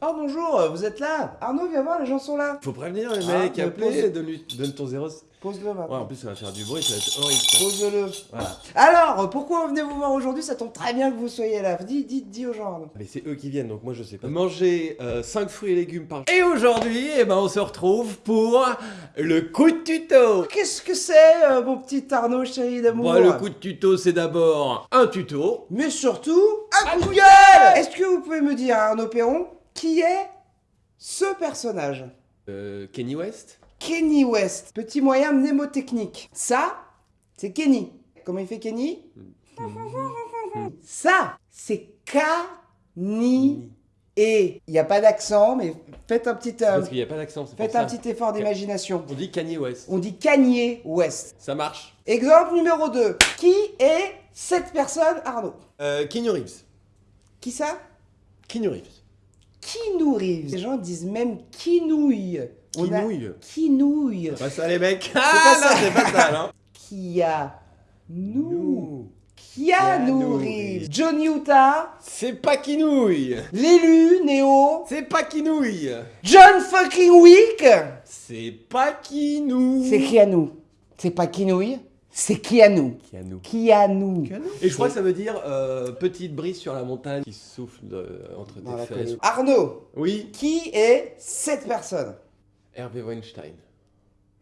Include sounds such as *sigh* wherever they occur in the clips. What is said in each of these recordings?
Oh bonjour, vous êtes là? Arnaud, viens voir, les gens sont là. Faut prévenir les Ah, mecs, mais appeler, pose- donne, donne ton zéro. Pose-le Ouais, maintenant. en plus, ça va faire du bruit, ça va être horrible. ça. Pose-le. Voilà. Alors, pourquoi venez vous voir aujourd'hui? Ça tombe très bien que vous soyez là. Dis, dis, dis aux gens. Arnaud. Mais c'est eux qui viennent, donc moi je sais pas. Manger 5 fruits et légumes par jour. Et aujourd'hui, eh ben, on se retrouve pour le coup de tuto. Qu'est-ce que c'est, euh, mon petit Arnaud chéri d'amour? Bon, le coup de tuto, c'est d'abord un tuto. Mais surtout, un coup de gueule Est-ce que vous pouvez me dire, Arnaud Perron, qui est ce personnage Euh, Kenny West? Kenny West, petit moyen mnémotechnique. Ça, c'est Kenny. Comment il fait Kenny? Ça, c'est Kani. Et il n'y a pas d'accent, mais faites un petit, euh, Parce qu'il n'y a pas d'accent, c'est pour faites ça. un petit effort d'imagination. On dit Kanye West. On dit Kanye West. Ça marche. Exemple numéro 2. Qui est cette personne, Arnaud? Euh, Keanu Reeves. Qui ça? Keanu Reeves. Keanu Reeves. Les gens disent même Kinouille. On a- Kinouille. Kinouille. Pas ça les mecs. pas Ah ça. non, c'est pas ça là. Kia. Nous. Nous. Keanu Keanu Reeves. Reeves. John Utah. C'est pas Kinouille. L'élu, Néo. C'est pas Kinouille. John fucking Wick. C'est pas Kinou. C'est Keanu. C'est pas Kinouille, c'est Keanu. Keanu. Keanu. Et je crois que ça veut dire euh, petite brise sur la montagne qui souffle de- entre tes fesses. Arnaud, Oui, qui est cette personne Hervé Weinstein.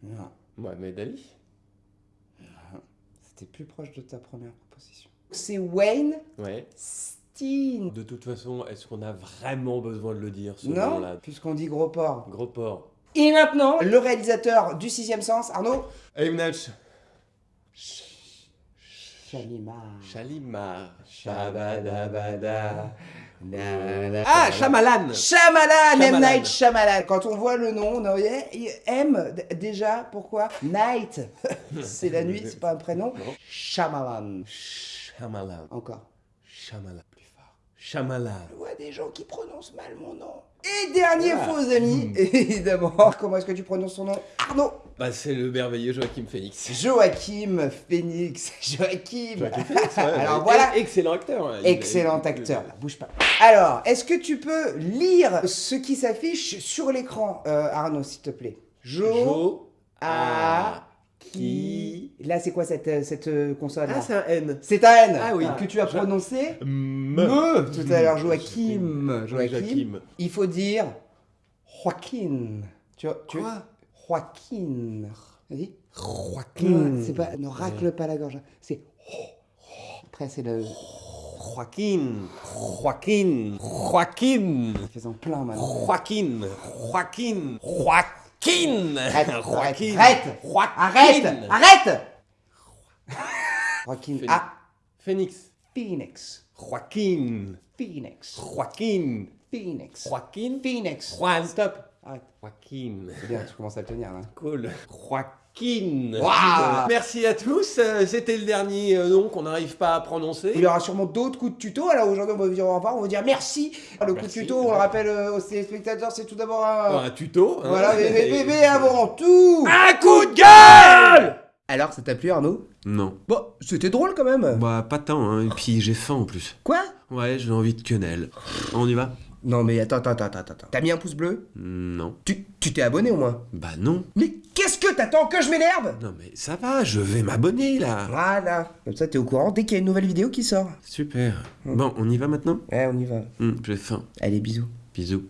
Non. Mohamed Ali. C'était plus proche de ta première proposition. C'est Wayne Ouais. Steen. De toute façon, est-ce qu'on a vraiment besoin de le dire ce Non, puisqu'on dit gros porc. Gros porc. Et maintenant, le réalisateur du sixième sens, Arnaud M. Chalimar. Shalimar. Shabadabada. Ah, Ah, Shyamalan. Shyamalan, M. Night Shyamalan. Quand on voit le nom, on a M, déjà, pourquoi? Night, *laughs* c'est la nuit, c'est pas un prénom. Non. Shyamalan. Shyamalan. Encore. Shyamalan. Shyamalan. Je vois des gens qui prononcent mal mon nom. Et dernier faux ami, *laughs* évidemment. Comment est-ce que tu prononces son nom Arnaud. Bah, c'est le merveilleux Joachim Phoenix. Joachim Phoenix. *laughs* Joachim. Joachim Phoenix, ouais. *laughs* Alors voilà. Excellent acteur. hein. Il- Excellent acteur, bouge pas. Alors, est-ce que tu peux lire ce qui s'affiche sur l'écran, euh, Arnaud, s'il te plaît? Jo, Jo. A, Qui. Là, c'est quoi cette, euh, cette euh, consonne Ah, c'est un N. C'est un N Ah oui. que tu as prononcé Me. Me tout à l'heure, Joachim. Joachim. Il faut dire Joaquin. Tu vois, tu Quoi Joaquin. Vas-y. Joaquin. C'est pas, ne racle pas la gorge. C'est. Après, c'est le. Joaquin. Joaquin. Joaquin. Faisant plein maintenant. Joaquin. Joaquin. Joaquin. Arrête, Joaquin. arrête, Joaquin. Arrête Arrête Joaquin. Phoenix. Ah, Phoenix. Phoenix. Joaquin. Phoenix. Joaquin. Phoenix. Joaquin. Phoenix. Juan. Stop. Arrête. Joaquin. C'est bien, tu commences à le tenir là. Cool. Joaquin. Waouh. Merci à tous. Euh, C'était le dernier euh, nom qu'on n'arrive pas à prononcer. Il y aura sûrement d'autres coups de tuto. Alors aujourd'hui, on va vous dire au revoir. On va vous dire merci. Le coup de tuto, on le rappelle euh, aux téléspectateurs, c'est tout d'abord un. Un tuto. hein. Voilà, mais, mais- mais- mais Et- *laughs* avant tout. Un coup de gueule Alors, ça t'a plu, Arnaud? Non. Bon, c'était drôle quand même. Bah, pas tant, hein. Et puis j'ai faim en plus. Quoi? Ouais, j'ai envie de quenelle. On y va? Non, mais attends, attends, attends, attends. attends. T'as mis un pouce bleu? Non. Tu tu t'es abonné au moins? Bah, non. Mais qu'est-ce que t'attends que je m'énerve? Non, mais ça va, je vais m'abonner là. Voilà. Comme ça, t'es au courant dès qu'il y a une nouvelle vidéo qui sort. Super. Bon, on y va maintenant? Ouais, on y va. Hum, J'ai faim. Allez, bisous. Bisous.